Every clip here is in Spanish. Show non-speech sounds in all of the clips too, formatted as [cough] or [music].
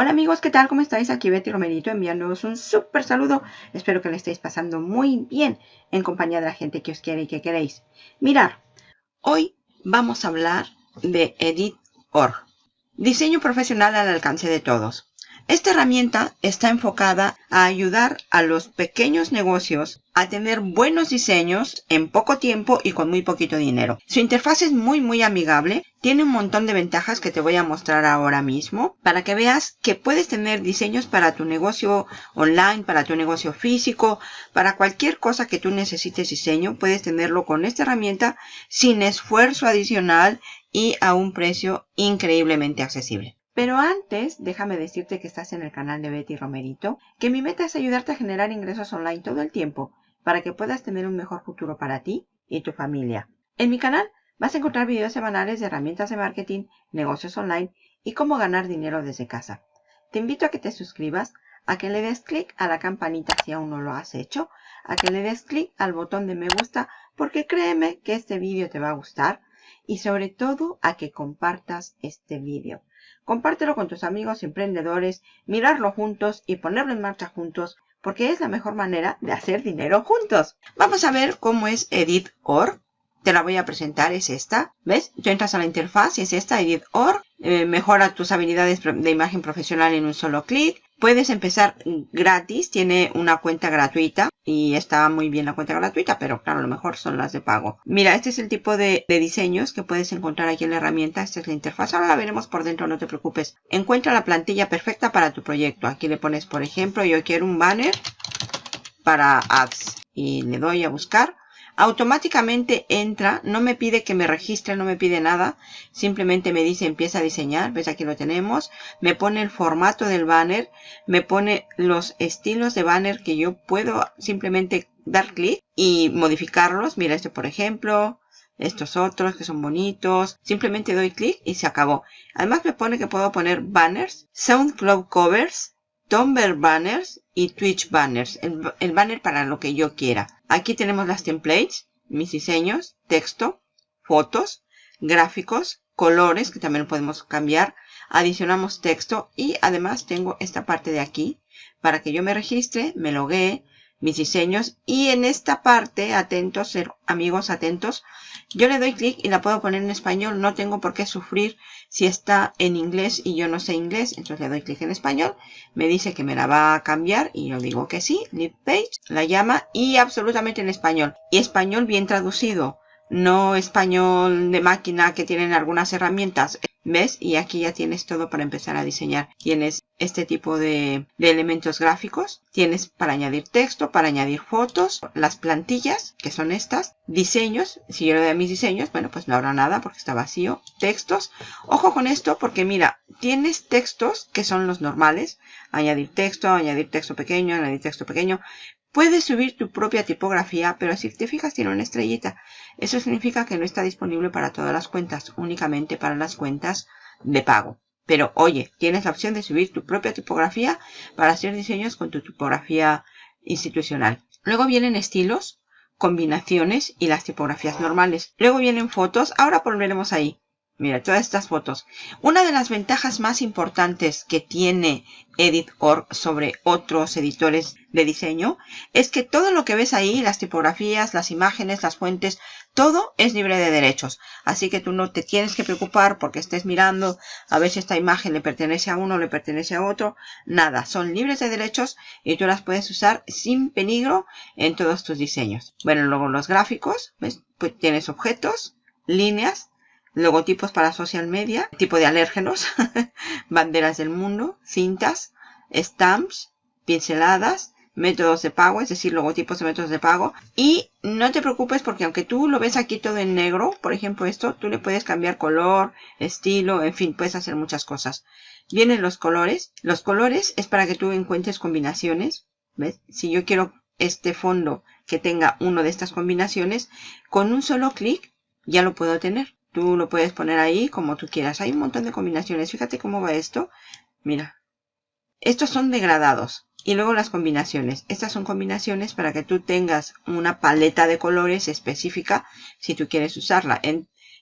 Hola amigos, ¿qué tal? ¿Cómo estáis? Aquí Betty Romerito enviándoos un súper saludo. Espero que le estéis pasando muy bien en compañía de la gente que os quiere y que queréis. Mirar, hoy vamos a hablar de Edit.org. Diseño profesional al alcance de todos. Esta herramienta está enfocada a ayudar a los pequeños negocios a tener buenos diseños en poco tiempo y con muy poquito dinero. Su interfaz es muy muy amigable, tiene un montón de ventajas que te voy a mostrar ahora mismo para que veas que puedes tener diseños para tu negocio online, para tu negocio físico, para cualquier cosa que tú necesites diseño, puedes tenerlo con esta herramienta sin esfuerzo adicional y a un precio increíblemente accesible. Pero antes, déjame decirte que estás en el canal de Betty Romerito, que mi meta es ayudarte a generar ingresos online todo el tiempo para que puedas tener un mejor futuro para ti y tu familia. En mi canal vas a encontrar videos semanales de herramientas de marketing, negocios online y cómo ganar dinero desde casa. Te invito a que te suscribas, a que le des clic a la campanita si aún no lo has hecho, a que le des clic al botón de me gusta porque créeme que este vídeo te va a gustar y sobre todo a que compartas este vídeo. Compártelo con tus amigos emprendedores, mirarlo juntos y ponerlo en marcha juntos porque es la mejor manera de hacer dinero juntos. Vamos a ver cómo es Edit.org. Te la voy a presentar, es esta. ¿Ves? Tú entras a la interfaz y es esta, Edit.org. Eh, mejora tus habilidades de imagen profesional en un solo clic. Puedes empezar gratis, tiene una cuenta gratuita y está muy bien la cuenta gratuita, pero claro, lo mejor son las de pago. Mira, este es el tipo de, diseños que puedes encontrar aquí en la herramienta. Esta es la interfaz. Ahora la veremos por dentro, no te preocupes. Encuentra la plantilla perfecta para tu proyecto. Aquí le pones, por ejemplo, yo quiero un banner para ads y le doy a buscar automáticamente entra, no me pide que me registre, no me pide nada, simplemente me dice empieza a diseñar, ves aquí lo tenemos, me pone el formato del banner, me pone los estilos de banner que yo puedo simplemente dar clic y modificarlos, mira este por ejemplo, estos otros que son bonitos, simplemente doy clic y se acabó. Además me pone que puedo poner banners, SoundCloud covers, Tumblr banners y Twitch banners, el, banner para lo que yo quiera. Aquí tenemos las templates, mis diseños, texto, fotos, gráficos, colores que también podemos cambiar. Adicionamos texto y además tengo esta parte de aquí para que yo me registre, me loguee, mis diseños. Y en esta parte, atentos, amigos atentos, yo le doy clic y la puedo poner en español, no tengo por qué sufrir si está en inglés y yo no sé inglés, entonces le doy clic en español, me dice que me la va a cambiar y yo digo que sí, lead page, la llama y absolutamente en español, y español bien traducido, no español de máquina que tienen algunas herramientas, ¿Ves? Y aquí ya tienes todo para empezar a diseñar. Tienes este tipo de, elementos gráficos. Tienes para añadir texto, para añadir fotos, las plantillas, que son estas. Diseños. Si yo le doy a mis diseños, bueno, pues no habrá nada porque está vacío. Textos. Ojo con esto porque mira, tienes textos que son los normales. Añadir texto, añadir texto pequeño, añadir texto pequeño. Puedes subir tu propia tipografía, pero si te fijas tiene una estrellita. Eso significa que no está disponible para todas las cuentas, únicamente para las cuentas de pago. Pero oye, tienes la opción de subir tu propia tipografía para hacer diseños con tu tipografía institucional. Luego vienen estilos, combinaciones y las tipografías normales. Luego vienen fotos. Ahora volveremos ahí. Mira, todas estas fotos. Una de las ventajas más importantes que tiene Edit.org sobre otros editores de diseño es que todo lo que ves ahí, las tipografías, las imágenes, las fuentes, todo es libre de derechos. Así que tú no te tienes que preocupar porque estés mirando a ver si esta imagen le pertenece a uno le pertenece a otro. Nada, son libres de derechos y tú las puedes usar sin peligro en todos tus diseños. Bueno, luego los gráficos, ¿ves? Pues tienes objetos, líneas, logotipos para social media, tipo de alérgenos, [laughs] banderas del mundo, cintas, stamps, pinceladas, métodos de pago, es decir, logotipos de métodos de pago. Y no te preocupes porque aunque tú lo ves aquí todo en negro, por ejemplo esto, tú le puedes cambiar color, estilo, en fin, puedes hacer muchas cosas. Vienen los colores. Los colores es para que tú encuentres combinaciones. ¿Ves? Si yo quiero este fondo que tenga uno de estas combinaciones, con un solo clic ya lo puedo tener. Tú lo puedes poner ahí como tú quieras. Hay un montón de combinaciones. Fíjate cómo va esto. Mira. Estos son degradados. Y luego las combinaciones. Estas son combinaciones para que tú tengas una paleta de colores específica si tú quieres usarla.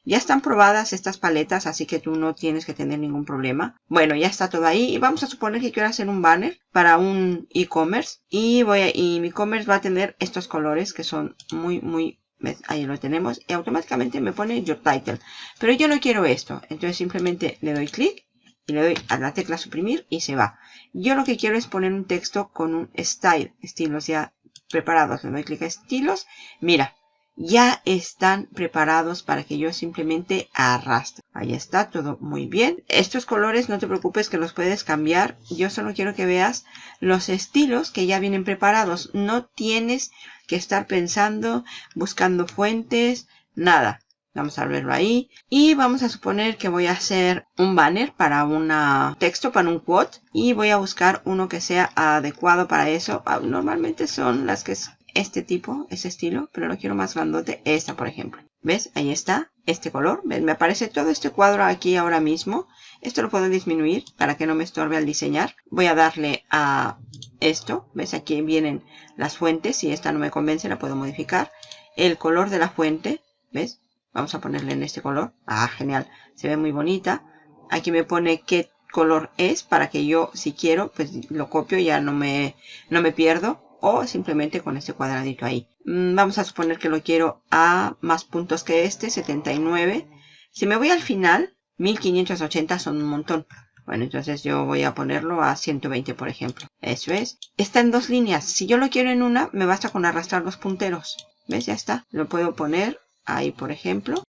Ya están probadas estas paletas, así que tú no tienes que tener ningún problema. Bueno, ya está todo ahí. Y vamos a suponer que quiero hacer un banner para un e-commerce. Y, voy a, y mi e-commerce va a tener estos colores que son muy, muy... Ahí lo tenemos. Y automáticamente me pone Your Title. Pero yo no quiero esto. Entonces simplemente le doy clic y le doy a la tecla suprimir y se va. Yo lo que quiero es poner un texto con un style, estilos ya preparados. Le doy clic a estilos. Mira, ya están preparados para que yo simplemente arrastre. Ahí está, todo muy bien. Estos colores no te preocupes que los puedes cambiar. Yo solo quiero que veas los estilos que ya vienen preparados. No tienes que estar pensando, buscando fuentes, nada. Vamos a verlo ahí. Y vamos a suponer que voy a hacer un banner para un texto, para un quote. Y voy a buscar uno que sea adecuado para eso. Ah, normalmente son las que este tipo, ese estilo, pero lo quiero más grandote, esta por ejemplo. ¿Ves? Ahí está, este color. ¿Ves? Me aparece todo este cuadro aquí ahora mismo. Esto lo puedo disminuir para que no me estorbe al diseñar. Voy a darle a esto. ¿Ves? Aquí vienen las fuentes. Si esta no me convence, la puedo modificar. El color de la fuente. ¿Ves? Vamos a ponerle en este color. Ah, genial. Se ve muy bonita. Aquí me pone qué color es para que yo, si quiero, pues lo copio. Ya no me, no me pierdo o simplemente con este cuadradito ahí. Mm, vamos a suponer que lo quiero a más puntos que este, 79. Si me voy al final, 1580 son un montón. Bueno, entonces yo voy a ponerlo a 120, por ejemplo. Eso es. Está en dos líneas. Si yo lo quiero en una, me basta con arrastrar los punteros. ¿Ves? Ya está. Lo puedo poner ahí, por ejemplo.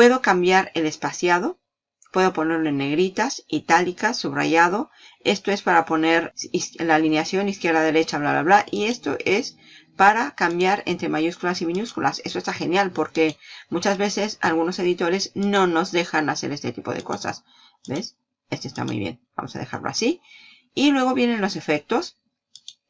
Puedo cambiar el espaciado. Puedo ponerlo en negritas, itálicas, subrayado. Esto es para poner la alineación izquierda-derecha, bla, bla, bla. Y esto es para cambiar entre mayúsculas y minúsculas. Eso está genial porque muchas veces algunos editores no nos dejan hacer este tipo de cosas. ¿Ves? Este está muy bien. Vamos a dejarlo así. Y luego vienen los efectos.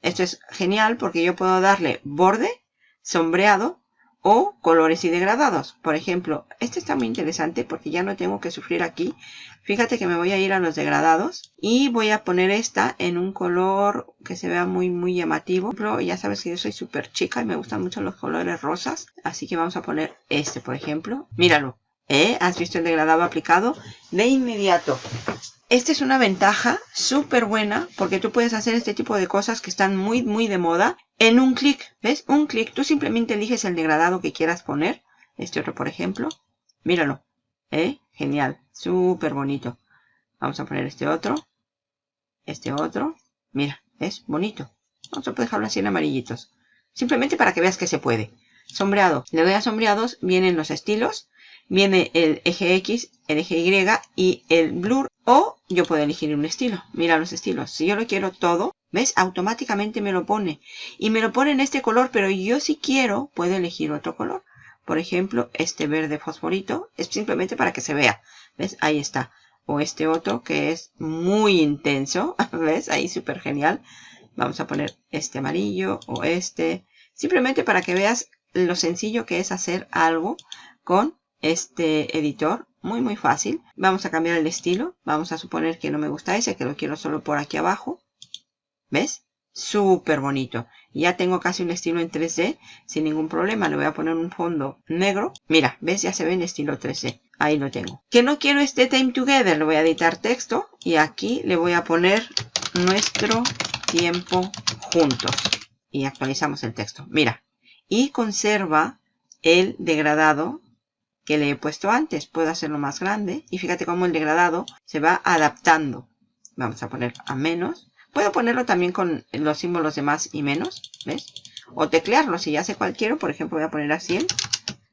Esto es genial porque yo puedo darle borde, sombreado, o colores y degradados. Por ejemplo, este está muy interesante porque ya no tengo que sufrir aquí. Fíjate que me voy a ir a los degradados y voy a poner esta en un color que se vea muy muy llamativo. Pero ya sabes que yo soy súper chica y me gustan mucho los colores rosas. Así que vamos a poner este, por ejemplo. Míralo. ¿Eh? ¿Has visto el degradado aplicado? De inmediato. Esta es una ventaja súper buena porque tú puedes hacer este tipo de cosas que están muy muy de moda en un clic. ¿Ves? Un clic. Tú simplemente eliges el degradado que quieras poner. Este otro, por ejemplo. Míralo. ¿Eh? Genial. Súper bonito. Vamos a poner este otro. Este otro. Mira, es bonito. Vamos a dejarlo así en amarillitos. Simplemente para que veas que se puede. Sombreado. Le doy a sombreados. Vienen los estilos viene el eje X, el eje Y y el blur. O yo puedo elegir un estilo. Mira los estilos. Si yo lo quiero todo, ¿ves? Automáticamente me lo pone. Y me lo pone en este color, pero yo si quiero puedo elegir otro color. Por ejemplo, este verde fosforito es simplemente para que se vea. ¿Ves? Ahí está. O este otro que es muy intenso. [laughs] ¿Ves? Ahí súper genial. Vamos a poner este amarillo o este. Simplemente para que veas lo sencillo que es hacer algo con este editor. Muy, muy fácil. Vamos a cambiar el estilo. Vamos a suponer que no me gusta ese, que lo quiero solo por aquí abajo. ¿Ves? Súper bonito. Ya tengo casi un estilo en 3D sin ningún problema. Le voy a poner un fondo negro. Mira, ¿ves? Ya se ve en estilo 3D. Ahí lo tengo. Que no quiero este time together. Le voy a editar texto. Y aquí le voy a poner nuestro tiempo juntos. Y actualizamos el texto. Mira. Y conserva el degradado que le he puesto antes. Puedo hacerlo más grande. Y fíjate cómo el degradado se va adaptando. Vamos a poner a menos. Puedo ponerlo también con los símbolos de más y menos. ¿Ves? O teclearlo. Si ya sé cuál quiero, por ejemplo, voy a poner a 100.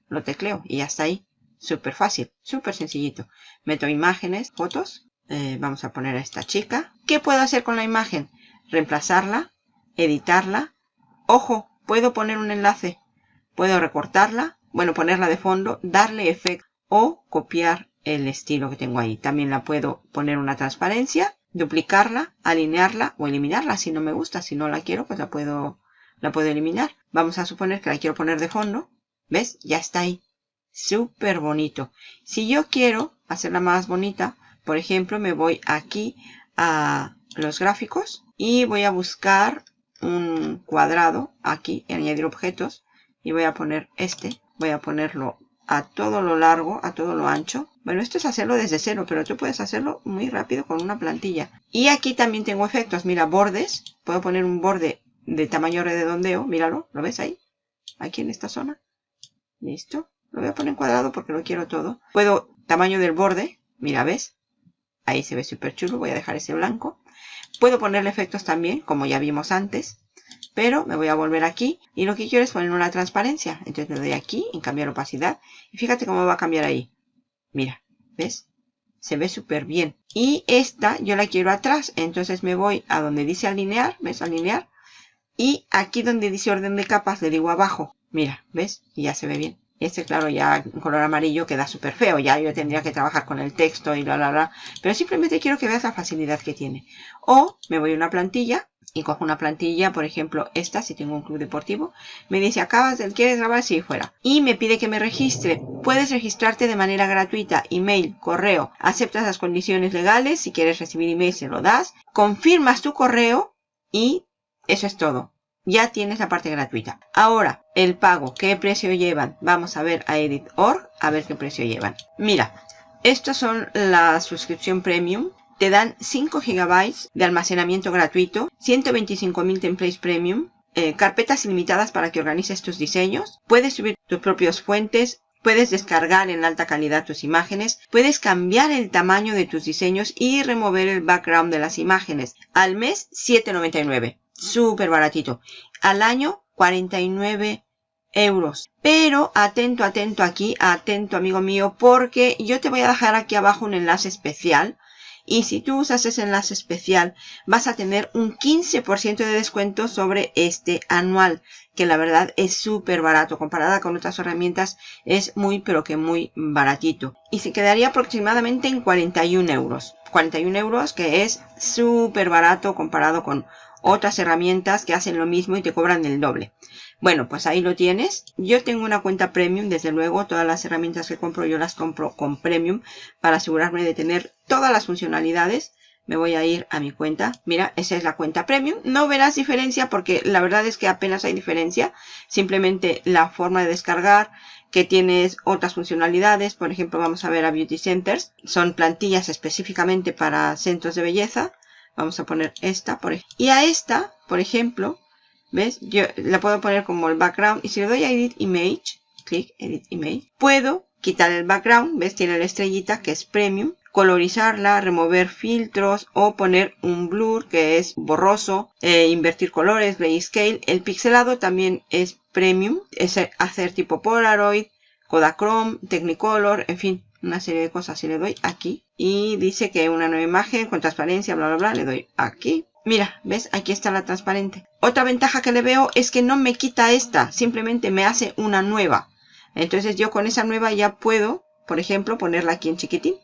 Lo tecleo y ya está ahí. Súper fácil. Súper sencillito. Meto imágenes, fotos. Eh, vamos a poner a esta chica. ¿Qué puedo hacer con la imagen? Reemplazarla. Editarla. Ojo, puedo poner un enlace. Puedo recortarla bueno, ponerla de fondo, darle efecto o copiar el estilo que tengo ahí. También la puedo poner una transparencia, duplicarla, alinearla o eliminarla si no me gusta. Si no la quiero, pues la puedo, la puedo eliminar. Vamos a suponer que la quiero poner de fondo. ¿Ves? Ya está ahí. Súper bonito. Si yo quiero hacerla más bonita, por ejemplo, me voy aquí a los gráficos y voy a buscar un cuadrado aquí, añadir objetos y voy a poner este, voy a ponerlo a todo lo largo, a todo lo ancho. Bueno, esto es hacerlo desde cero, pero tú puedes hacerlo muy rápido con una plantilla. Y aquí también tengo efectos, mira, bordes. Puedo poner un borde de tamaño redondeo, míralo, ¿lo ves ahí? Aquí en esta zona. Listo. Lo voy a poner en cuadrado porque lo quiero todo. Puedo, tamaño del borde, mira, ¿ves? Ahí se ve súper chulo, voy a dejar ese blanco. Puedo ponerle efectos también, como ya vimos antes. Pero me voy a volver aquí y lo que quiero es poner una transparencia. Entonces me doy aquí en cambiar opacidad. Y fíjate cómo va a cambiar ahí. Mira, ¿ves? Se ve súper bien. Y esta yo la quiero atrás. Entonces me voy a donde dice alinear. ¿Ves? Alinear. Y aquí donde dice orden de capas le digo abajo. Mira, ¿ves? Y ya se ve bien. Este, claro, ya en color amarillo queda súper feo. Ya yo tendría que trabajar con el texto y bla, bla, bla. Pero simplemente quiero que veas la facilidad que tiene. O me voy a una plantilla y cojo una plantilla, por ejemplo, esta, si tengo un club deportivo. Me dice, acabas ¿quieres grabar? Sí, fuera. Y me pide que me registre. Puedes registrarte de manera gratuita. Email, correo. Aceptas las condiciones legales. Si quieres recibir email, se lo das. Confirmas tu correo y eso es todo ya tienes la parte gratuita. Ahora, el pago, ¿qué precio llevan? Vamos a ver a Edit.org, a ver qué precio llevan. Mira, estas son la suscripción premium. Te dan 5 GB de almacenamiento gratuito, 125.000 templates premium, eh, carpetas ilimitadas para que organices tus diseños. Puedes subir tus propios fuentes, Puedes descargar en alta calidad tus imágenes, puedes cambiar el tamaño de tus diseños y remover el background de las imágenes. Al mes, 7.99 súper baratito. Al año, 49 euros. Pero atento, atento aquí, atento amigo mío, porque yo te voy a dejar aquí abajo un enlace especial. Y si tú usas ese enlace especial, vas a tener un 15% de descuento sobre este anual, que la verdad es súper barato. Comparada con otras herramientas, es muy, pero que muy baratito. Y se quedaría aproximadamente en 41 euros. 41 euros, que es súper barato comparado con otras herramientas que hacen lo mismo y te cobran el doble. Bueno, pues ahí lo tienes. Yo tengo una cuenta premium, desde luego. Todas las herramientas que compro yo las compro con premium para asegurarme de tener todas las funcionalidades. Me voy a ir a mi cuenta. Mira, esa es la cuenta premium. No verás diferencia porque la verdad es que apenas hay diferencia. Simplemente la forma de descargar, que tienes otras funcionalidades. Por ejemplo, vamos a ver a Beauty Centers. Son plantillas específicamente para centros de belleza. Vamos a poner esta. Por y a esta, por ejemplo, ¿ves? Yo la puedo poner como el background. Y si le doy a Edit Image, clic Edit Image, puedo quitar el background. ¿Ves? Tiene la estrellita que es Premium. Colorizarla, remover filtros o poner un blur que es borroso. Eh, invertir colores, grayscale. El pixelado también es Premium. Es hacer tipo Polaroid, Kodachrome, Technicolor, en fin una serie de cosas y le doy aquí. Y dice que una nueva imagen con transparencia bla bla bla le doy aquí. Mira ves aquí está la transparente. Otra ventaja que le veo es que no me quita esta simplemente me hace una nueva. Entonces yo con esa nueva ya puedo por ejemplo ponerla aquí en chiquitín.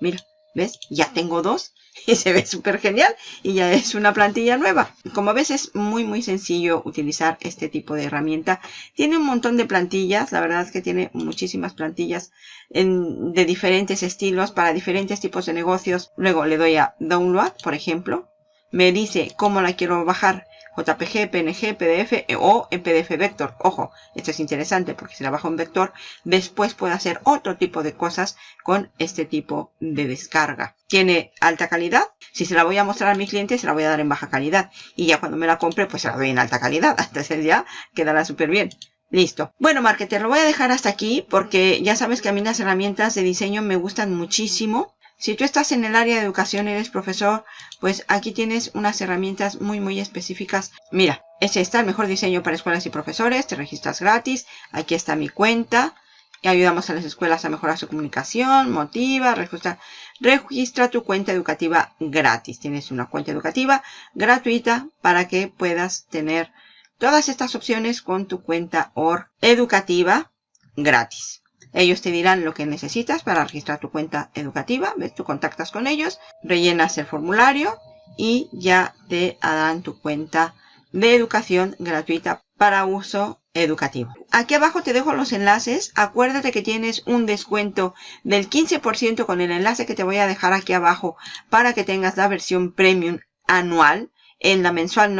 Mira ves ya tengo dos [laughs] y se ve súper genial y ya es una plantilla nueva. Como ves es muy muy sencillo utilizar este tipo de herramienta. Tiene un montón de plantillas, la verdad es que tiene muchísimas plantillas de diferentes estilos para diferentes tipos de negocios. Luego le doy a Download, por ejemplo. Me dice cómo la quiero bajar. JPG, PNG, PDF eh, o en PDF Vector. Ojo, esto es interesante porque si la bajo en Vector, después puedo hacer otro tipo de cosas con este tipo de descarga. Tiene alta calidad. Si se la voy a mostrar a mi cliente, se la voy a dar en baja calidad. Y ya cuando me la compre, pues se la doy en alta calidad. [laughs] Entonces ya quedará súper bien. Listo. Bueno, marketer, lo voy a dejar hasta aquí porque ya sabes que a mí las herramientas de diseño me gustan muchísimo. Si tú estás en el área de educación, eres profesor, pues aquí tienes unas herramientas muy muy específicas. Mira, ese está el mejor diseño para escuelas y profesores, te registras gratis, aquí está mi cuenta. Y ayudamos a las escuelas a mejorar su comunicación, motiva, registra, registra tu cuenta educativa gratis. Tienes una cuenta educativa gratuita para que puedas tener todas estas opciones con tu cuenta OR educativa gratis. Ellos te dirán lo que necesitas para registrar tu cuenta educativa. ¿Ves? Tú contactas con ellos, rellenas el formulario y ya te darán tu cuenta de educación gratuita para uso educativo. Aquí abajo te dejo los enlaces. Acuérdate que tienes un descuento del 15% con el enlace que te voy a dejar aquí abajo para que tengas la versión premium anual. En la mensual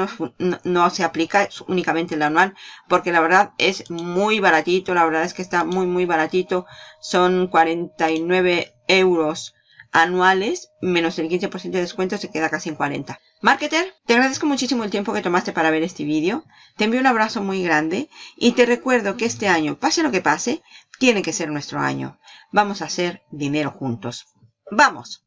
no, se aplica, es únicamente el anual, porque la verdad es muy baratito, la verdad es que está muy muy baratito. Son 49 euros anuales, menos el 15% de descuento, se queda casi en 40. Marketer, te agradezco muchísimo el tiempo que tomaste para ver este vídeo. Te envío un abrazo muy grande y te recuerdo que este año, pase lo que pase, tiene que ser nuestro año. Vamos a hacer dinero juntos. ¡Vamos!